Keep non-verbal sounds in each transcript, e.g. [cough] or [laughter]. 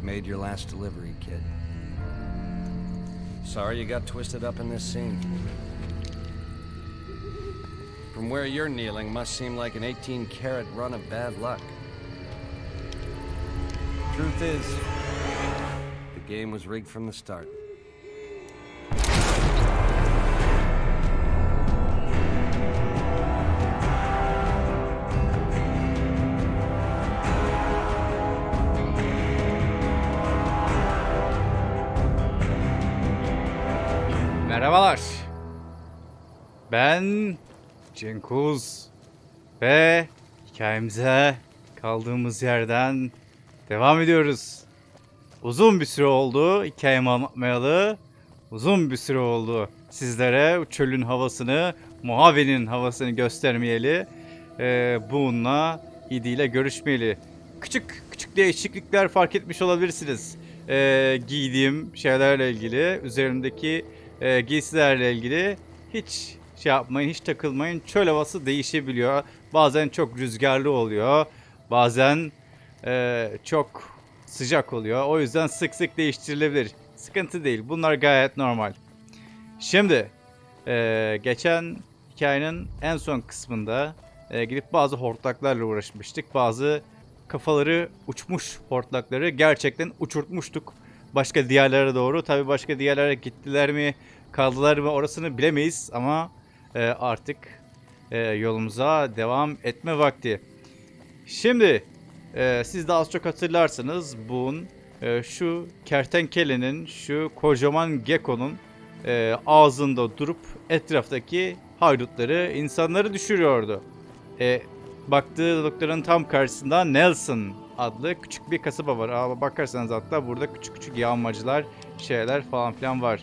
you'd made your last delivery, kid. Sorry you got twisted up in this scene. From where you're kneeling must seem like an 18 karat run of bad luck. Truth is, the game was rigged from the start. Cenkuz ve hikayemize kaldığımız yerden devam ediyoruz. Uzun bir süre oldu hikayemi anlatmayalı. Uzun bir süre oldu sizlere çölün havasını, Mojave'nin havasını göstermeyeli. Ee, bununla İdi ile görüşmeyeli. Küçük küçük değişiklikler fark etmiş olabilirsiniz. Ee, giydiğim şeylerle ilgili, üzerimdeki e, giysilerle ilgili hiç şey yapmayın, hiç takılmayın. Çöl havası değişebiliyor. Bazen çok rüzgarlı oluyor. Bazen e, çok sıcak oluyor. O yüzden sık sık değiştirilebilir. Sıkıntı değil. Bunlar gayet normal. Şimdi e, geçen hikayenin en son kısmında e, gidip bazı hortlaklarla uğraşmıştık. Bazı kafaları uçmuş hortlakları gerçekten uçurtmuştuk. Başka diyarlara doğru. Tabi başka diyarlara gittiler mi kaldılar mı orasını bilemeyiz ama e, artık e, yolumuza devam etme vakti. Şimdi e, siz de az çok hatırlarsınız Boone e, şu kertenkelenin şu kocaman gekonun e, ağzında durup etraftaki haydutları insanları düşürüyordu. E, baktığı noktanın tam karşısında Nelson adlı küçük bir kasaba var. Aa, bakarsanız hatta burada küçük küçük yağmacılar şeyler falan filan var.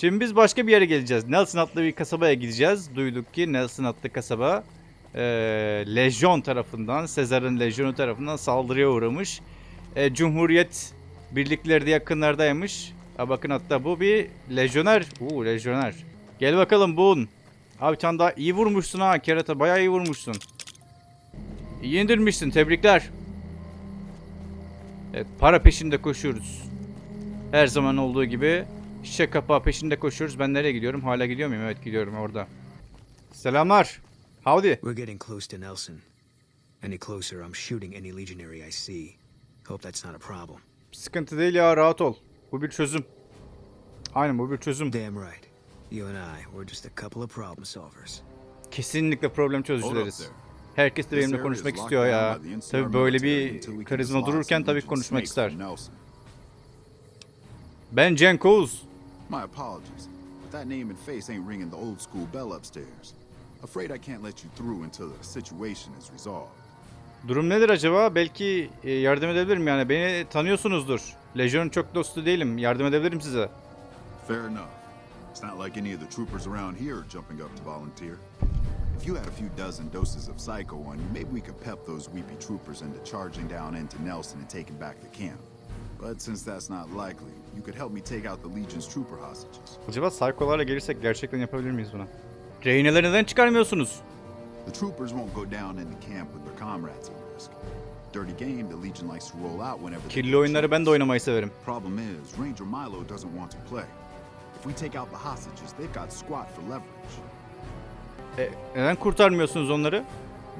Şimdi biz başka bir yere geleceğiz. Nelson adlı bir kasabaya gideceğiz. Duyduk ki Nelson adlı kasaba e, Lejyon tarafından, Sezar'ın Lejyonu tarafından saldırıya uğramış. E, Cumhuriyet birlikleri de yakınlardaymış. Ha, bakın hatta bu bir lejyoner. Uuu lejyoner. Gel bakalım Boone. Abi sen daha iyi vurmuşsun ha kerata. Bayağı iyi vurmuşsun. İyi. Tebrikler. Evet para peşinde koşuyoruz. Her zaman olduğu gibi şişe kapağı peşinde koşuyoruz. Ben nereye gidiyorum? Hala gidiyor muyum? Evet gidiyorum orada. Selamlar. Howdy. We're getting close to Nelson. Any closer, I'm shooting any legionary I see. Hope that's not a problem. Sıkıntı değil ya rahat ol. Bu bir çözüm. Aynen bu bir çözüm. Damn right. You and I, we're just a couple of problem solvers. Kesinlikle problem çözücüleriz. Herkes de benimle konuşmak istiyor ya. Tabi böyle bir karizma dururken tabii konuşmak ister. Ben Cenk Oğuz. My apologies, but that name and face ain't ringing the old school bell upstairs. Afraid I can't let you through until the situation is resolved. Durum nedir acaba? Belki e, yardım edebilirim yani. Beni tanıyorsunuzdur. Lejyon'un çok dostu değilim. Yardım edebilirim size. Fair enough. It's not like any of the troopers around here are jumping up to volunteer. If you had a few dozen doses of Psycho on you, maybe we could pep those weepy troopers into charging down into Nelson and taking back the camp. But since that's not likely, you could help me take out the Legion's trooper hostages. Acaba Psycho'larla gelirsek gerçekten yapabilir miyiz bunu? Rehineleri neden çıkarmıyorsunuz? The troopers won't go down into camp with their comrades at risk. Dirty game, the Legion likes to roll out whenever Kirli oyunları ben de oynamayı severim. Problem is, Ranger Milo doesn't want to play. If we take out the hostages, they've got squat for leverage. E, neden kurtarmıyorsunuz onları?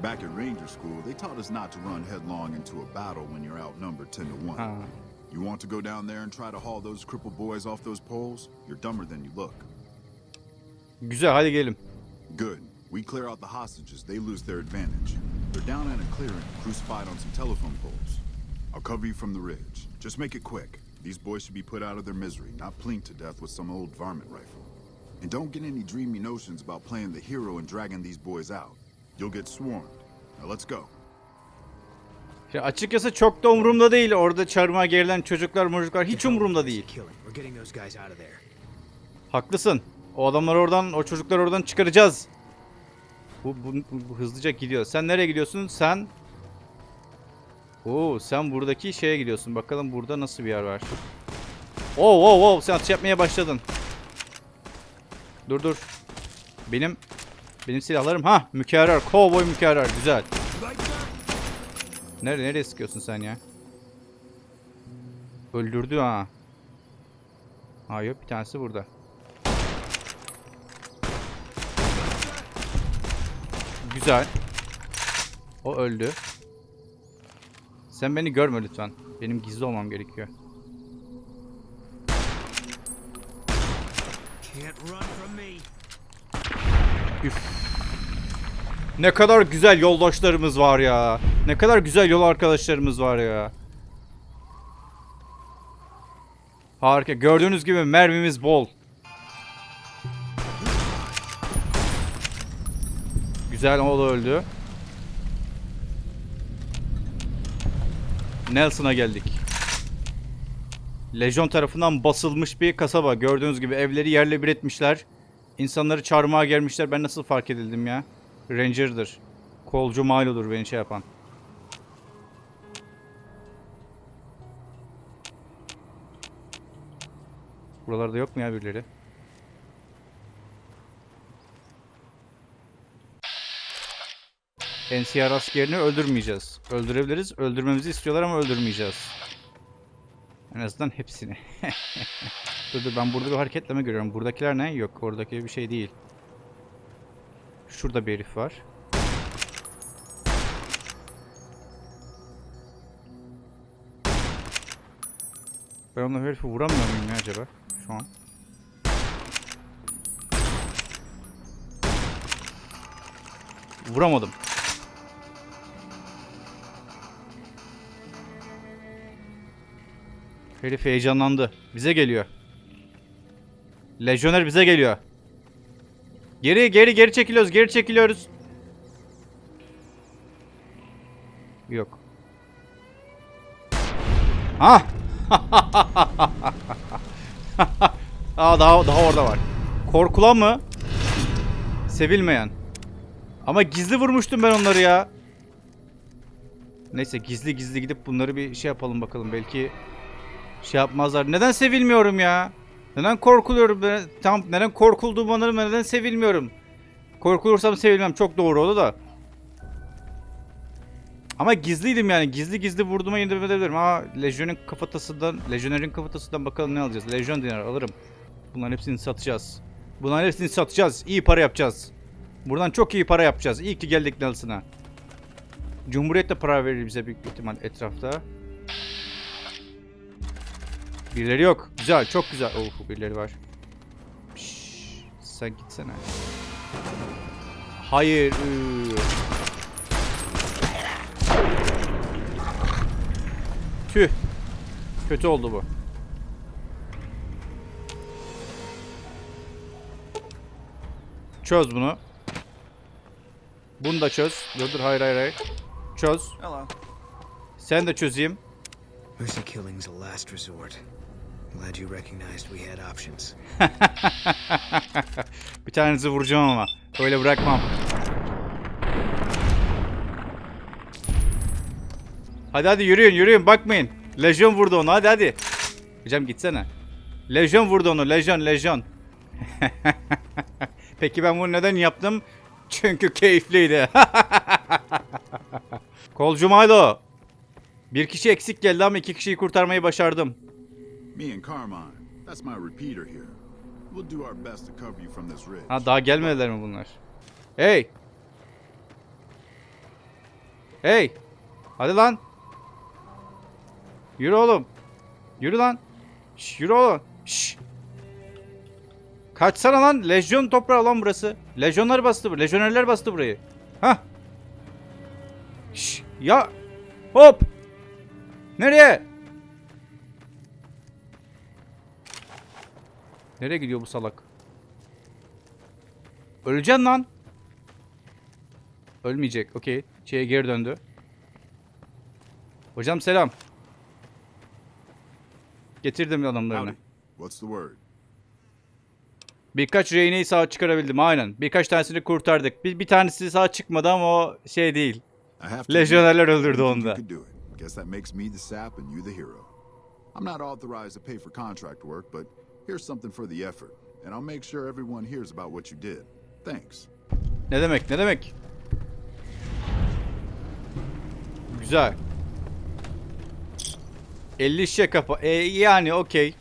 Back at Ranger School, they taught us not to run headlong into a battle when you're outnumbered 10 to 1. Ha. You want to go down there and try to haul those crippled boys off those poles? You're dumber than you look. Güzel hadi gelin. Good. We clear out the hostages, they lose their advantage. They're down in a clearing, crucified on some telephone poles. I'll cover you from the ridge. Just make it quick. These boys should be put out of their misery, not plinked to death with some old varmint rifle. And don't get any dreamy notions about playing the hero and dragging these boys out. You'll get swarmed. Now let's go. Ya açıkçası çok da umurumda değil. Orada çarmıha gerilen çocuklar çocuklar hiç umurumda değil. Haklısın. O adamları oradan, o çocukları oradan çıkaracağız. Bu, bu, bu- bu hızlıca gidiyor. Sen nereye gidiyorsun? Sen... Oo, sen buradaki şeye gidiyorsun. Bakalım burada nasıl bir yer var. Oo, oo, oo, sen atış yapmaya başladın. Dur dur. Benim benim silahlarım ha mükerrer. Kovboy mükerrer. Güzel. Nereye nereye sıkıyorsun sen ya? Öldürdü ha. Ha yok bir tanesi burada. Güzel. O öldü. Sen beni görme lütfen. Benim gizli olmam gerekiyor. Can't run from me. Ne kadar güzel yoldaşlarımız var ya. Ne kadar güzel yol arkadaşlarımız var ya. Harika. Gördüğünüz gibi mermimiz bol. Güzel o da öldü. Nelson'a geldik. Lejyon tarafından basılmış bir kasaba. Gördüğünüz gibi evleri yerle bir etmişler. İnsanları çarmıha gelmişler. Ben nasıl fark edildim ya? Ranger'dır. Kolcu Milo'dur beni şey yapan. Buralarda yok mu ya birileri? NCR askerini öldürmeyeceğiz. Öldürebiliriz. Öldürmemizi istiyorlar ama öldürmeyeceğiz. En azından hepsini. [laughs] dur dur ben burada bir hareketleme görüyorum. Buradakiler ne? Yok oradaki bir şey değil. Şurada bir herif var. Ben onunla herifi vuramıyor muyum ya acaba? Şu an. Vuramadım. Herif heyecanlandı. Bize geliyor. Lejyoner bize geliyor. Geri geri geri çekiliyoruz. Geri çekiliyoruz. Yok. Ha! [laughs] Aa daha daha orada var. Korkulan mı? Sevilmeyen. Ama gizli vurmuştum ben onları ya. Neyse gizli gizli gidip bunları bir şey yapalım bakalım. Belki şey yapmazlar. Neden sevilmiyorum ya? Neden korkuluyorum? Ben, tam neden korkulduğumu anlarım. Neden sevilmiyorum? Korkulursam sevilmem. Çok doğru oldu da. Ama gizliydim yani. Gizli gizli vurduğuma yemin edebilirim. Ama Legion'un kafatasından, Legionnaires kafatasından bakalım ne alacağız. Legion dinar alırım. Bunların hepsini satacağız. Bunların hepsini satacağız. İyi para yapacağız. Buradan çok iyi para yapacağız. İyi ki geldik Nelson'a. Cumhuriyet de para verir bize büyük ihtimal etrafta. Birileri yok. Güzel, çok güzel. Oh, birileri var. Şşş, sen gitsene. Hayır. ıı. Tüh. Kötü oldu bu. Çöz bunu. Bunu da çöz. Dur dur hayır hayır hayır. Çöz. Hello. Sen de çözeyim. Mercy killing's a last resort. Glad you recognized we had options. [laughs] Bir tanenizi vuracağım ama. Öyle bırakmam. Hadi hadi yürüyün yürüyün bakmayın. Lejyon vurdu onu hadi hadi. Hocam gitsene. Lejyon vurdu onu lejyon lejyon. [laughs] Peki ben bunu neden yaptım? Çünkü keyifliydi. [laughs] Kolcu Milo. Bir kişi eksik geldi ama iki kişiyi kurtarmayı başardım. Me and Carmine, that's my repeater here. We'll do our best to cover you from this ridge. Ha daha gelmediler mi bunlar? Hey! Hey! Hadi lan! Yürü oğlum. Yürü lan. Şş, yürü oğlum. Şş. Kaçsana lan. Lejyon toprağı lan burası. Lejyonlar bastı bu. Lejyonerler bastı burayı. Hah. Şş. Ya. Hop. Nereye? Nereye gidiyor bu salak? Öleceksin lan. Ölmeyecek. Okey. Şeye geri döndü. Hocam selam. Getirdim adamlarını. What's the word? Birkaç rehineyi sağ çıkarabildim aynen. Birkaç tanesini kurtardık. Bir, bir tanesi sağ çıkmadı ama o şey değil. Lejyonerler öldürdü onu da. could do it. Guess that makes me the sap and you the hero. I'm not authorized to pay for contract work, but here's something for the effort. And I'll make sure everyone hears about what you did. Thanks. Ne demek ne demek? Güzel. 50 şişe kapa. E, yani okey.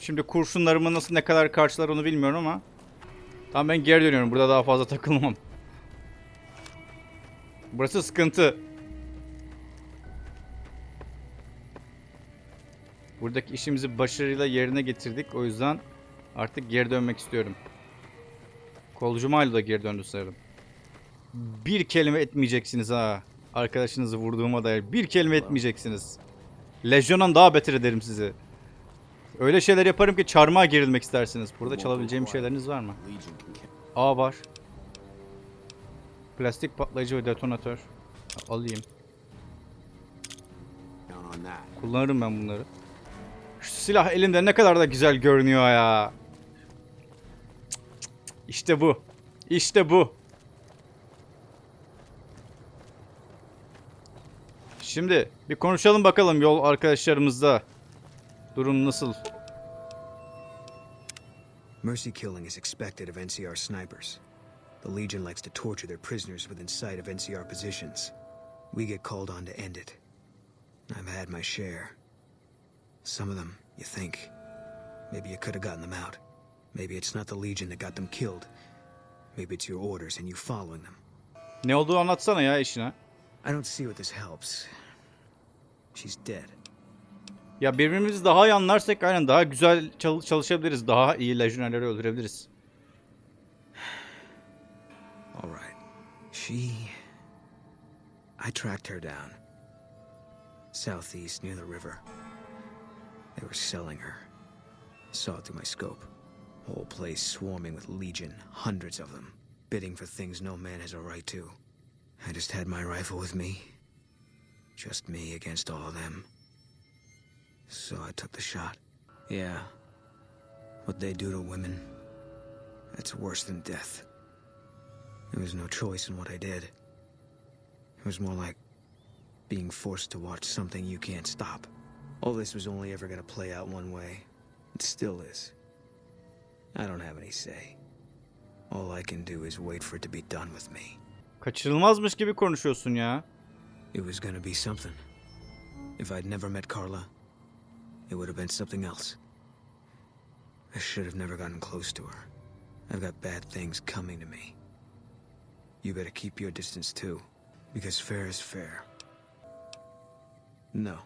Şimdi kurşunlarımı nasıl ne kadar karşılar onu bilmiyorum ama. Tamam ben geri dönüyorum. Burada daha fazla takılmam. Burası sıkıntı. Buradaki işimizi başarıyla yerine getirdik. O yüzden artık geri dönmek istiyorum. Kolcu Milo da geri döndü sanırım. Bir kelime etmeyeceksiniz ha. Arkadaşınızı vurduğuma dair bir kelime etmeyeceksiniz. Lejyon'dan daha beter ederim sizi. Öyle şeyler yaparım ki çarmıha gerilmek istersiniz. Burada çalabileceğim şeyleriniz var mı? A var. Plastik patlayıcı ve detonatör. Alayım. Kullanırım ben bunları. Şu silah elinde ne kadar da güzel görünüyor ya. İşte bu. İşte bu. Şimdi bir konuşalım bakalım yol arkadaşlarımızda. Durum nasıl? Mercy killing is expected of NCR snipers. The Legion likes to torture their prisoners within sight of NCR positions. We get called on to end it. I've had my share. Some of them, you think. Maybe you could have gotten them out. Maybe it's not the Legion that got them killed. Maybe it's your orders and you following them. Ne olduğu anlatsana ya işine. I don't see what this helps. She's dead. Ya birbirimizi daha iyi anlarsak aynen daha güzel çal- çalışabiliriz. Daha iyi lejyonerleri öldürebiliriz. [sighs] All right. She. I tracked her down. Southeast near the river. They were selling her. I saw it through my scope. Whole place swarming with Legion, hundreds of them, bidding for things no man has a right to. I just had my rifle with me. Just me against all of them. So I took the shot. Yeah. What they do to women, that's worse than death. There was no choice in what I did. It was more like being forced to watch something you can't stop. All this was only ever gonna play out one way. It still is. I don't have any say. All I can do is wait for it to be done with me. Kaçırılmazmış gibi konuşuyorsun ya. It was gonna be something. If I'd never met Carla, it would have been something else. I should have never gotten close to her. I've got bad things coming to me. You better keep your distance too, because fair is fair. No.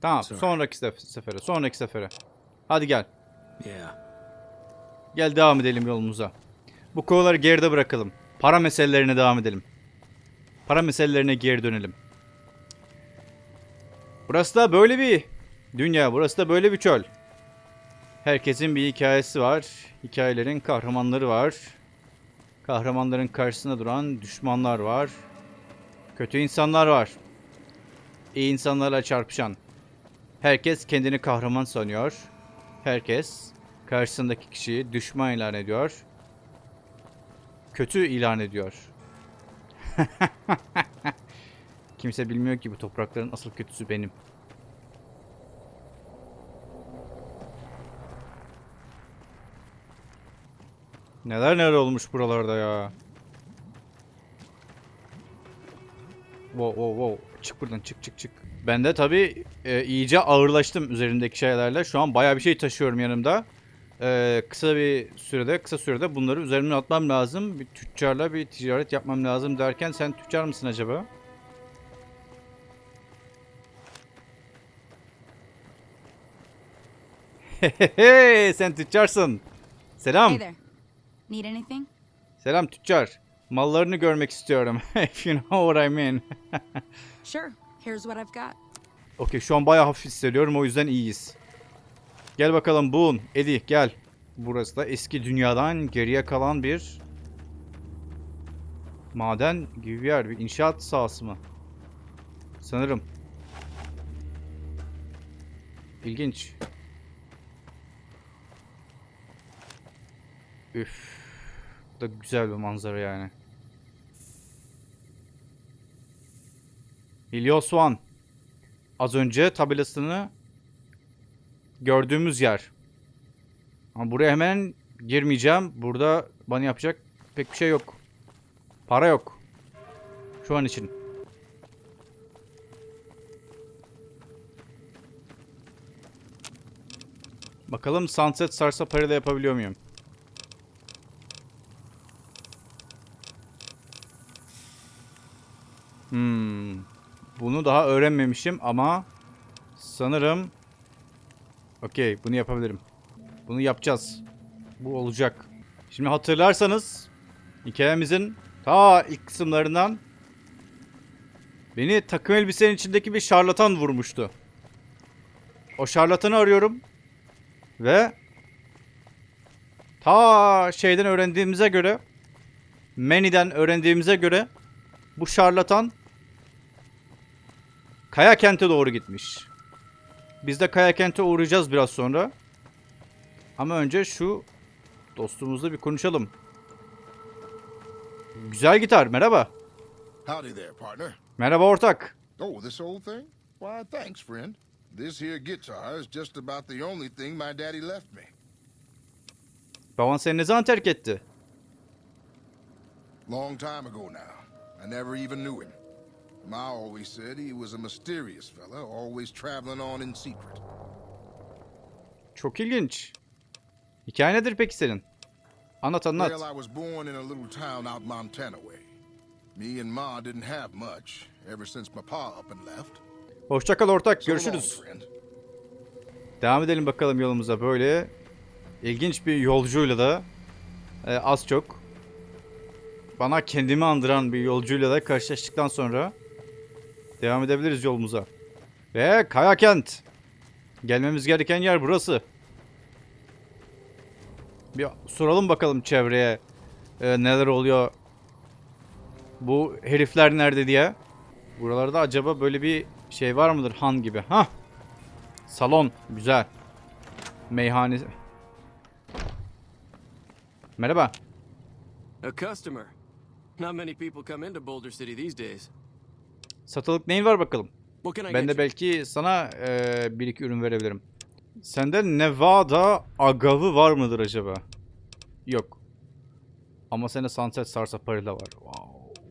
Tamam Sonra. sonraki sef- sefere sonraki sefere. Hadi gel. Yeah. Gel devam edelim yolumuza. Bu konuları geride bırakalım. Para meselelerine devam edelim. Para meselelerine geri dönelim. Burası da böyle bir dünya. Burası da böyle bir çöl. Herkesin bir hikayesi var. Hikayelerin kahramanları var. Kahramanların karşısında duran düşmanlar var. Kötü insanlar var. İyi insanlarla çarpışan. Herkes kendini kahraman sanıyor. Herkes karşısındaki kişiyi düşman ilan ediyor. Kötü ilan ediyor. [laughs] Kimse bilmiyor ki bu toprakların asıl kötüsü benim. Neler neler olmuş buralarda ya. Wow wow wow. Çık buradan çık çık çık. Ben de tabii e, iyice ağırlaştım üzerindeki şeylerle. Şu an bayağı bir şey taşıyorum yanımda. E, kısa bir sürede kısa sürede bunları üzerimden atmam lazım. Bir tüccarla bir ticaret yapmam lazım derken sen tüccar mısın acaba? [laughs] Hehehe sen tüccarsın. Selam. Hey there. Need anything? Selam tüccar. Mallarını görmek istiyorum. [laughs] If you know what I mean. [laughs] Sure. Here's what I've got. Okey şu an bayağı hafif hissediyorum o yüzden iyiyiz. Gel bakalım Boone, Eddie gel. Burası da eski dünyadan geriye kalan bir maden gibi bir yer. Bir inşaat sahası mı? Sanırım. İlginç. Üf. Bu da güzel bir manzara yani. Helios One. Az önce tabelasını gördüğümüz yer. Ama buraya hemen girmeyeceğim. Burada bana yapacak pek bir şey yok. Para yok. Şu an için. Bakalım Sunset Sarsapari'de yapabiliyor muyum? Hmm. Bunu daha öğrenmemişim ama sanırım Okey bunu yapabilirim. Bunu yapacağız. Bu olacak. Şimdi hatırlarsanız hikayemizin ta ilk kısımlarından beni takım elbisenin içindeki bir şarlatan vurmuştu. O şarlatanı arıyorum. Ve ta şeyden öğrendiğimize göre Manny'den öğrendiğimize göre bu şarlatan Kaya Kent'e doğru gitmiş. Biz de Kaya Kent'e uğrayacağız biraz sonra. Ama önce şu dostumuzla bir konuşalım. Güzel gitar, merhaba. Howdy there, partner. Merhaba ortak. Oh, this old thing? Why, thanks, friend. This here guitar is just about the only thing my daddy left me. Baban seni ne zaman terk etti? Long time ago now. I never even knew him. Ma always said he was a mysterious fella, always traveling on in secret. Çok ilginç. Hikaye nedir peki senin? Anlat anlat. Well, I was born in a little town out Montana way. Me and Ma didn't have much ever since my pa up and left. Hoşçakal ortak, So long, görüşürüz. Devam edelim bakalım yolumuza böyle. ilginç bir yolcuyla da e, az çok bana kendimi andıran bir yolcuyla da karşılaştıktan sonra devam edebiliriz yolumuza. Ve Kaya Kent. Gelmemiz gereken yer burası. Bir soralım bakalım çevreye e, neler oluyor. Bu herifler nerede diye. Buralarda acaba böyle bir şey var mıdır han gibi? Hah. Salon güzel. Meyhane. Merhaba. A customer. Not many people come into Boulder City these days. Satılık neyin var bakalım? Ben de belki sana eee, bir iki ürün verebilirim. Sende Nevada agavı var mıdır acaba? Yok. Ama sende Sunset Sarsaparilla var. Wow.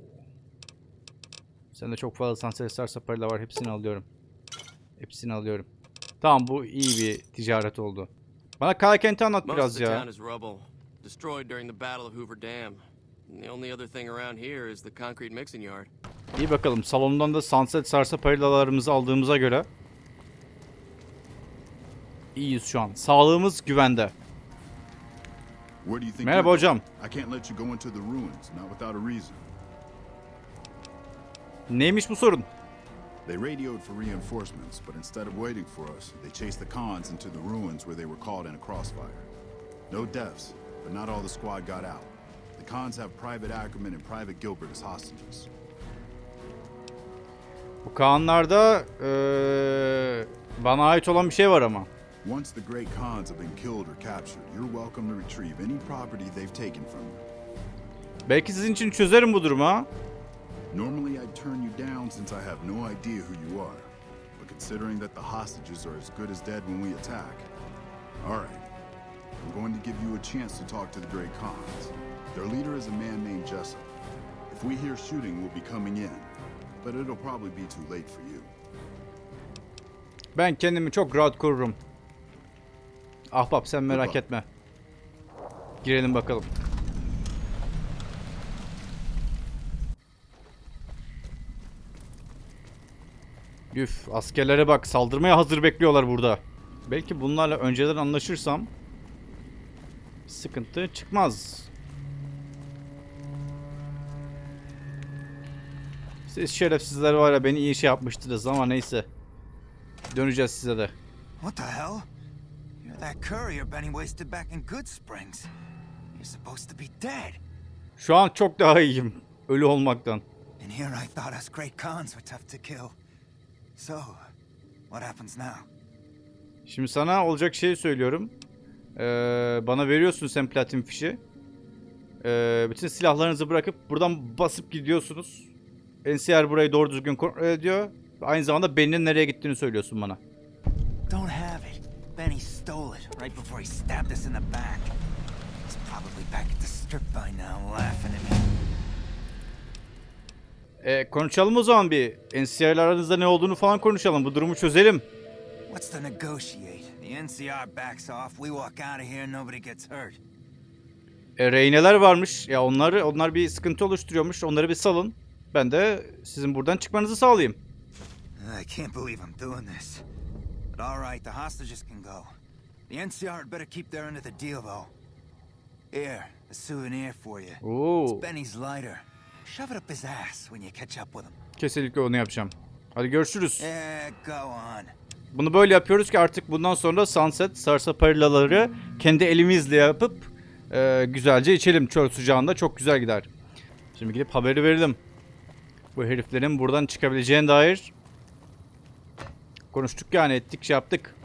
Sende çok fazla Sunset Sarsaparilla var. Hepsini alıyorum. Hepsini alıyorum. Tamam bu iyi bir ticaret oldu. Bana Kaya Kent'i anlat biraz ya. Town is rubble, destroyed during the Battle of Hoover Dam. And the only other thing around here is the concrete mixing yard. İyi bakalım. Salondan da Sunset Sarsaparillalarımızı aldığımıza göre iyiyiz şu an. Sağlığımız güvende. Do you think Merhaba hocam. I can't let you go into the ruins, not without a reason. Neymiş bu sorun? They radioed for reinforcements, but instead of waiting for us, they chased the cons into the ruins where they were caught in a crossfire. No deaths, but not all the squad got out. Cons have Private Ackerman and Private Gilbert as hostages. Bu Kaanlarda eee, bana ait olan bir şey var ama. Once the great cons have been killed or captured, you're welcome to retrieve any property they've taken from you. Belki sizin için çözerim bu durumu ha. Normally, I'd turn you down since I have no idea who you are. But considering that the hostages are as good as dead when we attack, all right. I'm going to give you a chance to talk to the Great Khans. Their leader is a man named Jessup. If we hear shooting, we'll be coming in. But it'll probably be too late for you. Ben kendimi çok rahat korurum. Ahbap sen merak Hoppa. etme. Girelim bakalım. Üf askerlere bak saldırmaya hazır bekliyorlar burada. Belki bunlarla önceden anlaşırsam sıkıntı çıkmaz. Siz şerefsizler var ya beni iyi şey yapmıştınız ama neyse. Döneceğiz size de. What the hell? You're that courier Benny wasted back in Good Springs. You're supposed to be dead. Şu an çok daha iyiyim. Ölü olmaktan. And here I thought us great cons were tough to kill. So, what happens now? Şimdi sana olacak şeyi söylüyorum. Ee, bana veriyorsun sen platin fişi. Ee, bütün silahlarınızı bırakıp buradan basıp gidiyorsunuz. NCR burayı doğru düzgün kontrol ediyor. Aynı zamanda Benny'nin nereye gittiğini söylüyorsun bana. Don't have it. Benny stole it right before he stabbed us in the back. He's probably back at the strip by now, laughing at me. Ee, konuşalım o zaman bir. NCR ile aranızda ne olduğunu falan konuşalım. Bu durumu çözelim. What's to negotiate? The NCR backs off, we walk out of here, nobody gets hurt. E, rehineler varmış. Ya onlar onlar bir sıkıntı oluşturuyormuş. Onları bir salın. Ben de sizin buradan çıkmanızı sağlayayım. I can't believe I'm doing this. But all right, the hostages can go. The NCR had better keep their end of the deal, though. Here, a souvenir for you. Oo, It's Benny's lighter. Shove it up his ass when you catch up with him. kesinlikle onu yapacağım. Hadi görüşürüz. Yeah, go on. Bunu böyle yapıyoruz ki artık bundan sonra Sunset Sarsaparilaları kendi elimizle yapıp e, güzelce içelim çöl sıcağında. Çok güzel gider. Şimdi gidip haberi verelim. Bu heriflerin buradan çıkabileceğine dair konuştuk yani ettik şey yaptık.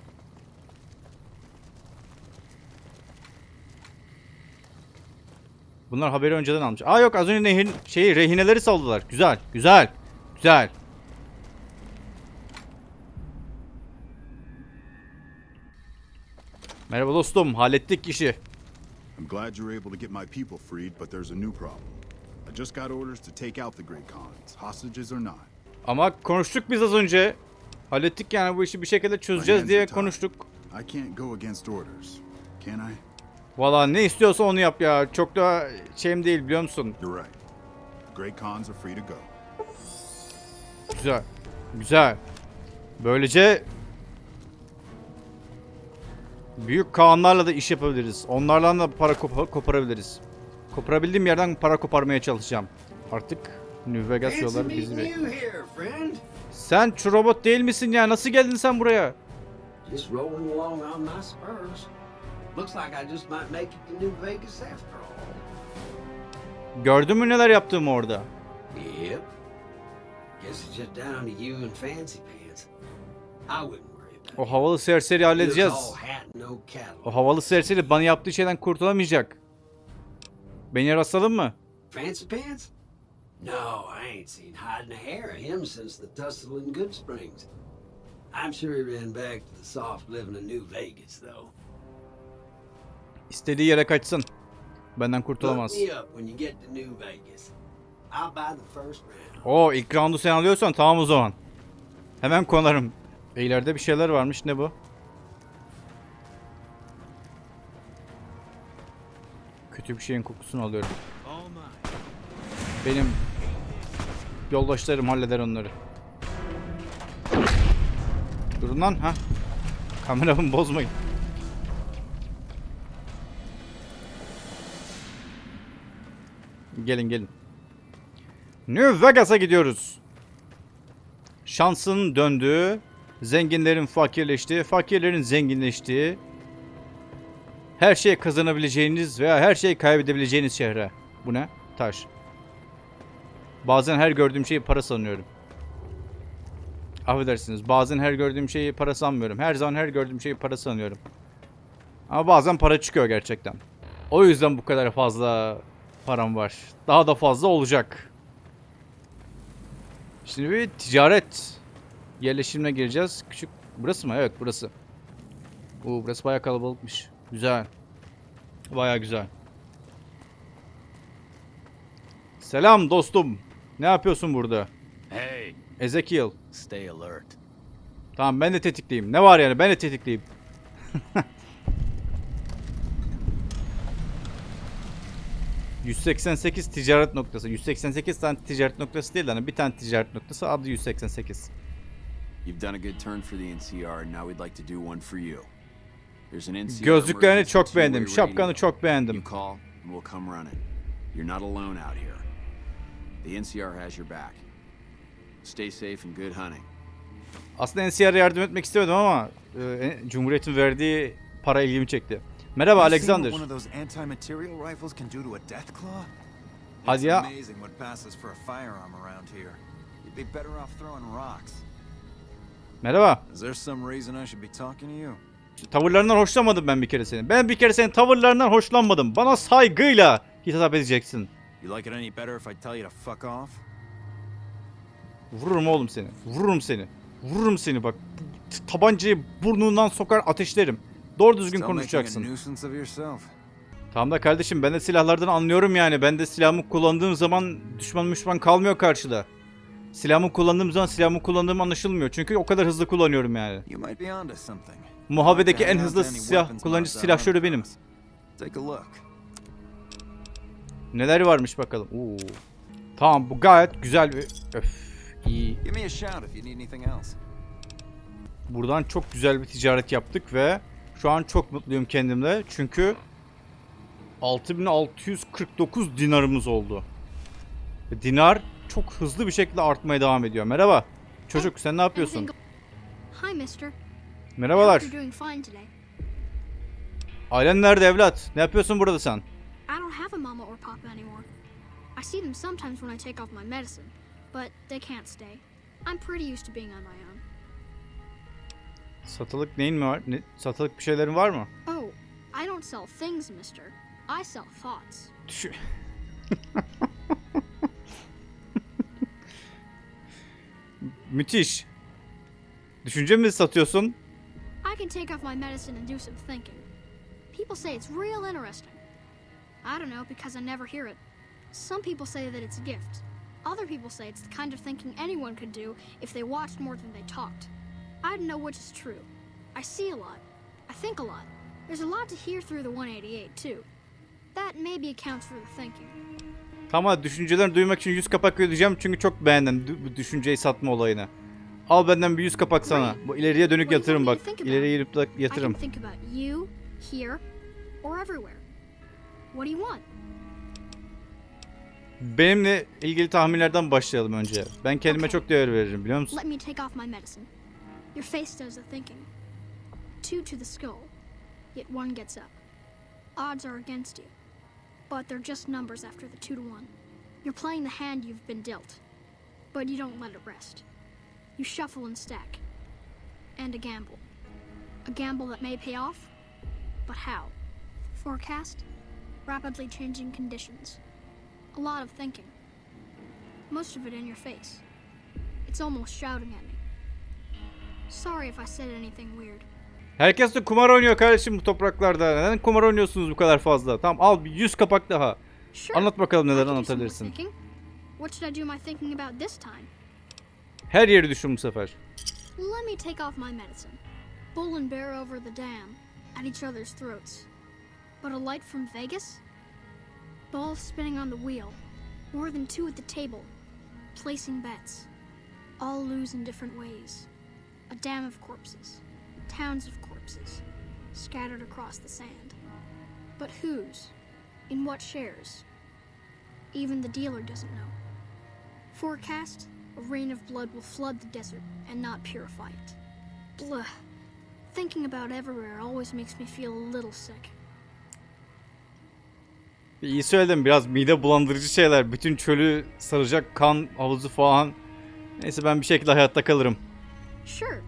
Bunlar haberi önceden almış. Aa yok az önce nehir şeyi rehineleri saldılar. Güzel, güzel, güzel. Merhaba dostum, hallettik işi. I'm glad you were able to get my people freed, but there's a new problem. I just got orders to take out the Great Khans, hostages or not. Ama konuştuk biz az önce. Hallettik yani bu işi bir şekilde çözeceğiz diye konuştuk. I can't go against orders, can I? Valla ne istiyorsa onu yap ya. Çok da şeyim değil biliyor musun? You're right. Great Khans are free to go. Güzel. Güzel. Böylece büyük Kaanlarla da iş yapabiliriz. Onlarla da para kopa- koparabiliriz. Koparabildiğim yerden para koparmaya çalışacağım. Artık New Vegas yolları bizi bekliyor. Sen şu robot değil misin ya? Nasıl geldin sen buraya? Gördün mü neler yaptığımı orada? Yep. O havalı serseri halledeceğiz. O havalı serseri bana yaptığı şeyden kurtulamayacak. Beni rastladın mı? Fancy Pants? No, I ain't seen hide and a hair of him since the tussle in Good Springs. I'm sure he ran back to the soft living of New Vegas, though. İstediği yere kaçsın. Benden kurtulamaz. Oo ilk roundu sen alıyorsan tamam o zaman. Hemen konarım. E, ileride bir şeyler varmış ne bu? Kötü bir şeyin kokusunu alıyorum. Benim yoldaşlarım halleder onları. Durun lan ha. Kameramı bozmayın. Gelin gelin. New Vegas'a gidiyoruz. Şansın döndüğü, zenginlerin fakirleştiği, fakirlerin zenginleştiği, her şeyi kazanabileceğiniz veya her şeyi kaybedebileceğiniz şehre. Bu ne? Taş. Bazen her gördüğüm şeyi para sanıyorum. Affedersiniz. Bazen her gördüğüm şeyi para sanmıyorum. Her zaman her gördüğüm şeyi para sanıyorum. Ama bazen para çıkıyor gerçekten. O yüzden bu kadar fazla param var. Daha da fazla olacak. Şimdi bir ticaret yerleşimine gireceğiz. Küçük burası mı? Evet burası. Oo, burası bayağı kalabalıkmış. Güzel. Bayağı güzel. Selam dostum. Ne yapıyorsun burada? Hey, Ezekiel. stay alert. Tamam ben de tetikliyim. Ne var yani? Ben de tetikliyim. [laughs] ...188 ticaret noktası. 188 tane ticaret noktası değil hani bir tane ticaret noktası adı 188. You've done a good turn for the NCR, and now we'd like to do one for you. Gözlüklerini çok beğendim. Şapkanı çok beğendim. You call, and we'll come running. You're not alone out here. The NCR has your back. Stay safe and good hunting. Aslında NCR'e yardım etmek istemedim ama e, Cumhuriyet'in verdiği para ilgimi çekti. Merhaba Alexander. Hadi ya. amazing what passes for a firearm around here. You'd be better off throwing rocks. Merhaba. Is there some reason I should be talking to you? Tavırlarından hoşlanmadım ben bir kere senin. Ben bir kere senin tavırlarından hoşlanmadım. Bana saygıyla hitap edeceksin. Vururum oğlum seni. Vururum seni. Vururum seni bak. Tabancayı burnundan sokar ateşlerim. Doğru düzgün konuşacaksın. Tamam da kardeşim ben de silahlardan anlıyorum yani. Ben de silahımı kullandığım zaman düşman düşman kalmıyor karşıda. silahımı kullandığım zaman silahımı kullandığım anlaşılmıyor. Çünkü o kadar hızlı kullanıyorum yani. You might be onto something. Muhabbedeki en hızlı silah weapons kullanıcısı mods silah out şöyle for benim. us. Take a look. Neler varmış bakalım. Oo. Tamam bu gayet güzel bir... Öf iyi. Buradan çok güzel bir ticaret yaptık ve şu an çok mutluyum kendimle. Çünkü 6649 dinarımız oldu. Ve Dinar çok hızlı bir şekilde artmaya devam ediyor. Merhaba. Çocuk sen ne yapıyorsun? Hi, mister. Merhabalar. Ailen nerede evlat? Ne yapıyorsun burada sen? I don't have a mama or papa anymore. I see them sometimes when I take off my medicine, but they can't stay. I'm pretty used to being on my own. Satılık neyin mi var? Ne, satılık bir şeylerin var mı? Oh, I don't sell things, mister. I sell thoughts. Düşü- [laughs] Müthiş. Düşünce mi satıyorsun? I can take off my medicine and do some thinking. People say it's real interesting. I don't know because I never hear it. Some people say that it's a gift. Other people say it's the kind of thinking anyone could do if they watched more than they talked. I don't know which is true. I see a lot. I think a lot. There's a lot to hear through the 188 too. That maybe accounts for the thinking. Tamam düşüncelerini duymak için 100 kapak ödeyeceğim çünkü çok beğendim düşünceyi satma olayını. Al benden bir 100 kapak sana. Bu ileriye dönük yatırım bak. İleriye yatırım. want? Benimle ilgili tahminlerden başlayalım önce. Ben kendime çok değer veririm biliyor musun? Your face does the thinking. Two to the skull, yet one gets up. Odds are against you, but they're just numbers after the two to one. You're playing the hand you've been dealt, but you don't let it rest. You shuffle and stack, and a gamble. A gamble that may pay off, but how? Forecast? Rapidly changing conditions. A lot of thinking. Most of it in your face. It's almost shouting at me. Sorry if I said anything weird. Herkes de kumar oynuyor kardeşim bu topraklarda. Neden kumar oynuyorsunuz bu kadar fazla? Tamam al bir 100 kapak daha. Sure. Anlat bakalım neler anlatabilirsin. What should I do my thinking about this time? Her yeri düşün bu sefer. Let me take off my medicine. Bull and bear over the dam, at each other's throats. But a light from Vegas? Balls spinning on the wheel. More than two at the table. Placing bets. All lose in different ways. A dam of corpses. Towns of corpses. Scattered across the sand. But whose? In what shares? Even the dealer doesn't know. Forecast a rain of blood will flood the desert and not purify it. Blah. Thinking about everywhere always makes me feel a little sick. İyi söyledim biraz mide bulandırıcı şeyler. Bütün çölü saracak kan havuzu falan. Neyse ben bir şekilde hayatta kalırım. Sure.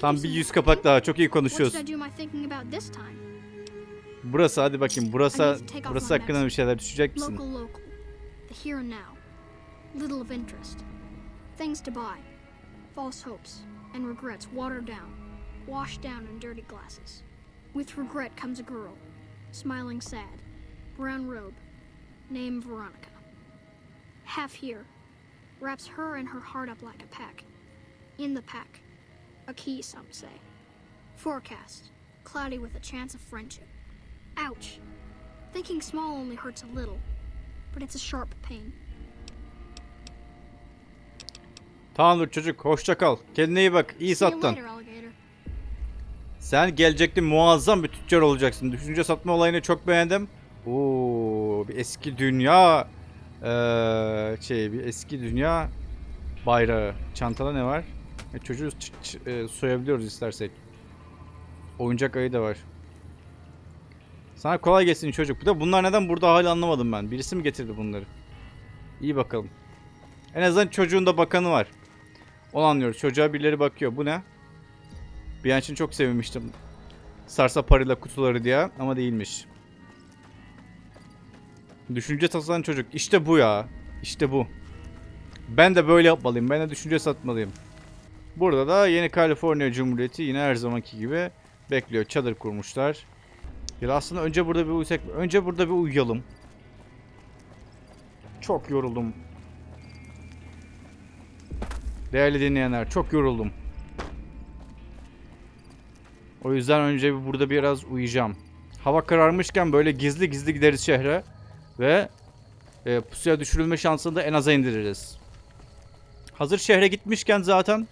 Tam bir yüz kapak daha çok iyi konuşuyoruz. Burası hadi bakayım. Burası burası hakkında bir şeyler düşecek misin? Little of interest. Things to buy. False hopes and regrets watered down, washed down in dirty glasses. With regret comes a girl, smiling sad, brown robe, name Veronica. Half here, wraps her and her heart up like a pack. In the pack, a key, some say. Forecast, cloudy with a chance of friendship. Ouch! Thinking small only hurts a little, but it's a sharp pain. Tamamdır çocuk. Hoşça kal. Kendine iyi bak. İyi sattın. Sen gelecekte muazzam bir tüccar olacaksın. Düşünce satma olayını çok beğendim. Oo, bir eski dünya eee, şey bir eski dünya bayrağı. Çantada ne var? E, çocuğu e, soyabiliyoruz istersek. Oyuncak ayı da var. Sana kolay gelsin çocuk. Bir de bunlar neden burada hala anlamadım ben. Birisi mi getirdi bunları? İyi bakalım. En azından çocuğun da bakanı var. Onu anlıyoruz. Çocuğa birileri bakıyor. Bu ne? Bir an için çok sevinmiştim. Sarsa parayla kutuları diye ama değilmiş. Düşünce tasarlayan çocuk. İşte bu ya. İşte bu. Ben de böyle yapmalıyım. Ben de düşünce satmalıyım. Burada da yeni Kaliforniya Cumhuriyeti yine her zamanki gibi bekliyor. Çadır kurmuşlar. Ya aslında önce burada bir uyusak. Önce burada bir uyuyalım. Çok yoruldum. Değerli dinleyenler çok yoruldum. O yüzden önce burada biraz uyuyacağım. Hava kararmışken böyle gizli gizli gideriz şehre. Ve e, pusuya düşürülme şansını da en aza indiririz. Hazır şehre gitmişken zaten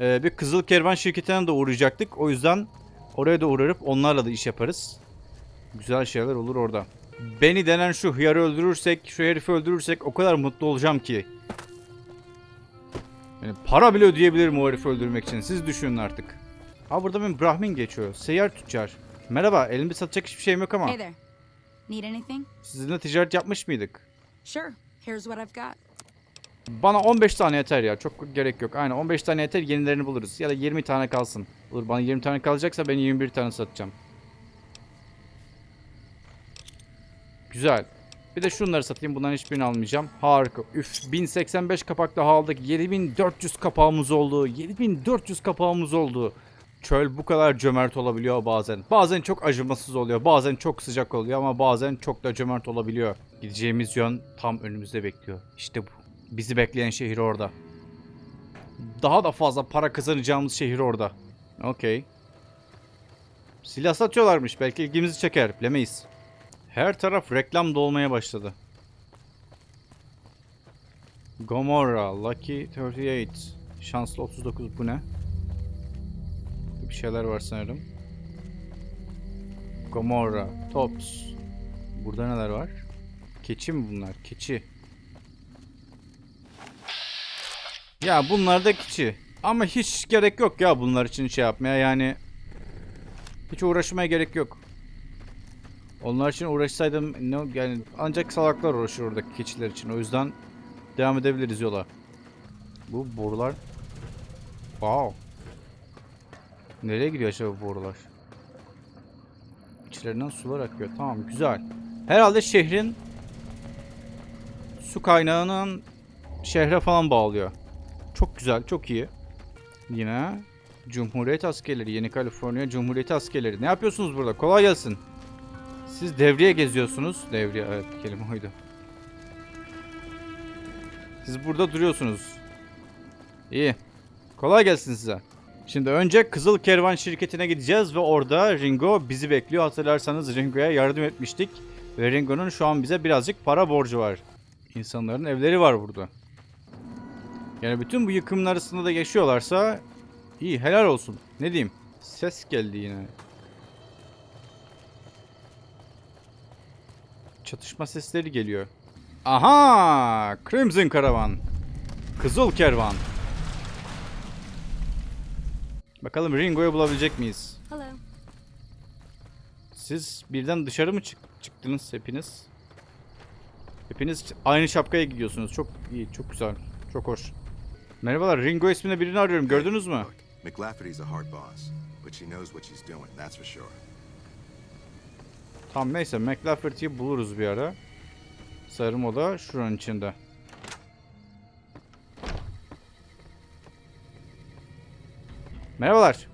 e, bir Kızıl Kervan şirketine de uğrayacaktık. O yüzden oraya da uğrarıp onlarla da iş yaparız. Güzel şeyler olur orada. Beni denen şu hıyarı öldürürsek, şu herifi öldürürsek o kadar mutlu olacağım ki. Yani para bile ödeyebilirim o herifi öldürmek için. Siz düşünün artık. Ha burada bir Brahmin geçiyor. Seyyar tüccar. Merhaba, elimde satacak hiçbir şeyim yok ama. Hey there. Need anything? Sizinle ticaret yapmış mıydık? Sure. Here's what I've got. Bana 15 tane yeter ya. Çok gerek yok. Aynen 15 tane yeter. Yenilerini buluruz. Ya da 20 tane kalsın. Olur bana 20 tane kalacaksa ben 21 tane satacağım. Güzel. Bir de şunları satayım. Bunların hiçbirini almayacağım. Harika. Üf 1085 kapaklı aldık. 7400 kapağımız oldu. 7400 kapağımız oldu. Çöl bu kadar cömert olabiliyor bazen. Bazen çok acımasız oluyor. Bazen çok sıcak oluyor ama bazen çok da cömert olabiliyor. Gideceğimiz yön tam önümüzde bekliyor. İşte bu. Bizi bekleyen şehir orada. Daha da fazla para kazanacağımız şehir orada. Okey. Silah satıyorlarmış. Belki ilgimizi çeker. Bilemeyiz. Her taraf reklam dolmaya başladı. Gomorra, Lucky 38. Şanslı 39 bu ne? Bir şeyler var sanırım. Gomorra, Tops. Burada neler var? Keçi mi bunlar? Keçi. Ya bunlar da keçi. Ama hiç gerek yok ya bunlar için şey yapmaya yani. Hiç uğraşmaya gerek yok. Onlar için uğraşsaydım ne yani ancak salaklar uğraşır oradaki keçiler için. O yüzden devam edebiliriz yola. Bu borular. Wow. Nereye gidiyor acaba bu borular? İçlerinden sular akıyor. Tamam güzel. Herhalde şehrin su kaynağının şehre falan bağlıyor. Çok güzel, çok iyi. Yine Cumhuriyet askerleri, Yeni Kaliforniya Cumhuriyet askerleri. Ne yapıyorsunuz burada? Kolay gelsin. Siz devriye geziyorsunuz. Devriye, evet kelime oydu. Siz burada duruyorsunuz. İyi. Kolay gelsin size. Şimdi önce Kızıl Kervan şirketine gideceğiz ve orada Ringo bizi bekliyor. Hatırlarsanız Ringo'ya yardım etmiştik. Ve Ringo'nun şu an bize birazcık para borcu var. İnsanların evleri var burada. Yani bütün bu yıkımın arasında da yaşıyorlarsa iyi helal olsun. Ne diyeyim? Ses geldi yine. Çatışma sesleri geliyor. Aha! Crimson Karavan. Kızıl Kervan. Bakalım Ringo'yu bulabilecek miyiz? Hello. Siz birden dışarı mı çık çıktınız hepiniz? Hepiniz aynı şapkaya giyiyorsunuz. Çok iyi, çok güzel. Çok hoş. Merhabalar, Ringo isminde birini arıyorum. Gördünüz mü? McLafferty's a hard boss, but she knows what she's doing, that's for sure. Tamam neyse, McLafferty'yi buluruz bir ara. Sarım o da şuranın içinde. Merhabalar.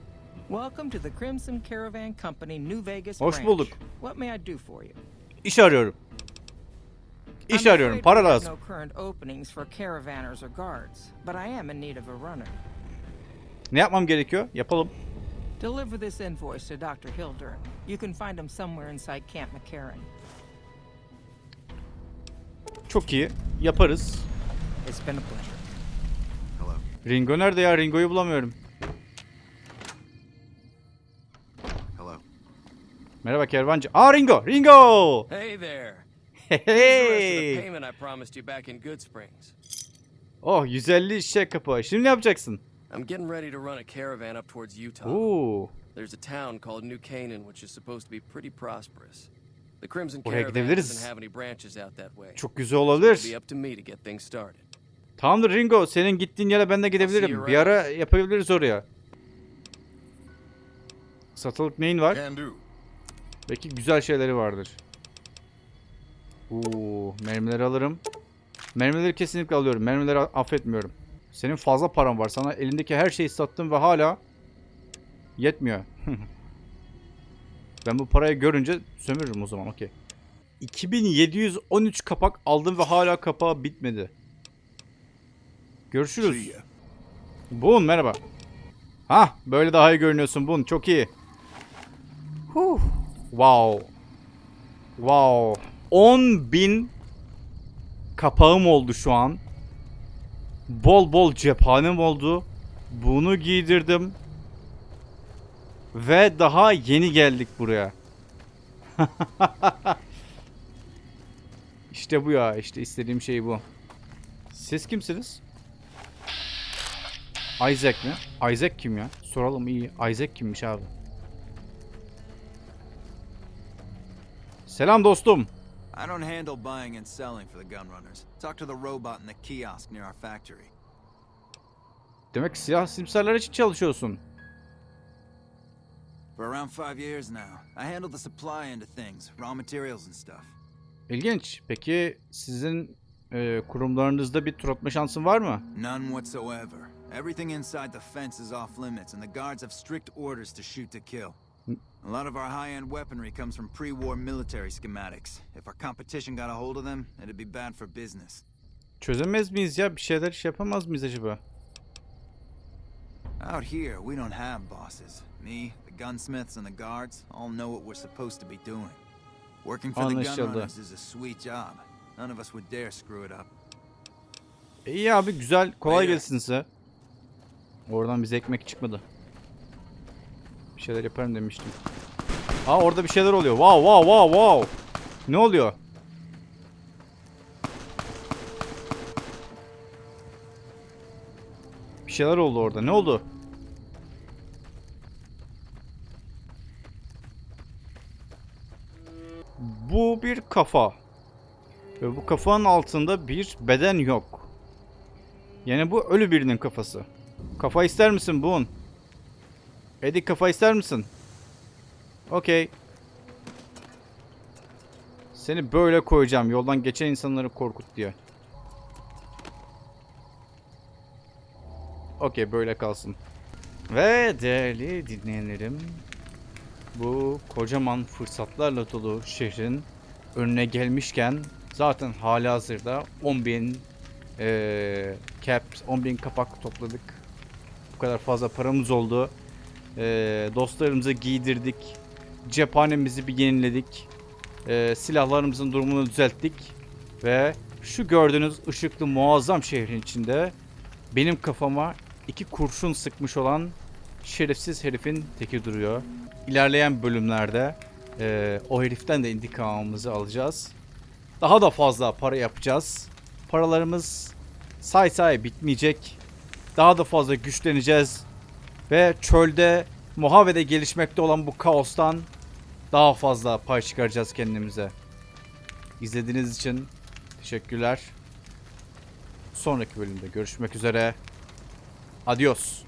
Welcome to the Crimson Caravan Company New Vegas Hoş bulduk. What may I do for you? İş arıyorum. İş I'm arıyorum, para lazım. No current openings for caravanners or guards, but I am in need of a runner. Ne yapmam gerekiyor? Yapalım. Deliver this invoice to Dr. Hildern. You can find him somewhere inside Camp McCarran. Çok iyi. Yaparız. It's been a pleasure. Ringo nerede ya? Ringo'yu bulamıyorum. Hello. Merhaba kervancı. Aa Ringo! Ringo! Hey there. Hey Here's the rest of the hey! payment I promised you back in Good Springs. Oh 150 şey kapı. Şimdi ne yapacaksın? I'm getting ready to run a caravan up towards Utah. Oo. There's a town called New Canaan, which is supposed to be pretty prosperous. The Crimson Oraya Caravan gidebiliriz. doesn't have any branches out that way. Çok güzel olabilir. be up to me to get things started. Tamamdır Ringo. Senin gittiğin yere ben de gidebilirim. Bir ara yapabiliriz oraya. Satılık neyin var? Can do. Belki güzel şeyleri vardır. Oo, mermileri alırım. Mermileri kesinlikle alıyorum. Mermileri affetmiyorum. Senin fazla paran var. Sana elindeki her şeyi sattım ve hala yetmiyor. [laughs] ben bu parayı görünce sömürürüm o zaman. Okey. 2713 kapak aldım ve hala kapağı bitmedi. Görüşürüz. Bun merhaba. Ha böyle daha iyi görünüyorsun Bun çok iyi. Huh. Wow. Wow. 10 bin kapağım oldu şu an. Bol bol cephanem oldu. Bunu giydirdim. Ve daha yeni geldik buraya. [laughs] işte bu ya. işte istediğim şey bu. Siz kimsiniz? Isaac mi? Isaac kim ya? Soralım iyi. Isaac kimmiş abi? Selam dostum. I don't handle buying and selling for the gun runners. Talk to the robot in the kiosk near our factory. Demek silah simsarlar için çalışıyorsun. For around five years now, I handle the supply end of things, raw materials and stuff. İlginç. Peki sizin e, kurumlarınızda bir tur atma şansın var mı? None whatsoever. Everything inside the fence is off limits, and the guards have strict orders to shoot to kill. A lot of our high-end weaponry comes from pre-war military schematics. If our competition got a hold of them, it'd be bad for business. Çözemez miyiz ya? Bir şeyler iş yapamaz mıyız acaba? Out here, we don't have bosses. Me, the gunsmiths, and the guards all know what we're supposed to be doing. Working for the Anlaşıldı. runners is a sweet job. None of us would dare screw it up. İyi abi güzel. Kolay gelsin size. Oradan bize ekmek çıkmadı. Bir şeyler yaparım demiştim. Aa orada bir şeyler oluyor. Wow wow wow wow. Ne oluyor? Bir şeyler oldu orada. Ne oldu? Bu bir kafa. Ve bu kafanın altında bir beden yok. Yani bu ölü birinin kafası. Kafa ister misin Boone? Eddie kafa ister misin? Okey. Seni böyle koyacağım yoldan geçen insanları korkut diye. Okey böyle kalsın. Ve değerli dinleyenlerim bu kocaman fırsatlarla dolu şehrin önüne gelmişken zaten hali hazırda 10.000 eee caps, 10.000 kapak topladık. Bu kadar fazla paramız oldu. Eee, dostlarımızı giydirdik. Cephanemizi bir yeniledik. Eee, silahlarımızın durumunu düzelttik. Ve şu gördüğünüz ışıklı muazzam şehrin içinde benim kafama iki kurşun sıkmış olan şerefsiz herifin teki duruyor. İlerleyen bölümlerde eee, o heriften de intikamımızı alacağız. Daha da fazla para yapacağız. Paralarımız say say bitmeyecek. Daha da fazla güçleneceğiz. Ve çölde Mohave'de gelişmekte olan bu kaostan daha fazla pay çıkaracağız kendimize. İzlediğiniz için teşekkürler. Sonraki bölümde görüşmek üzere. Adios.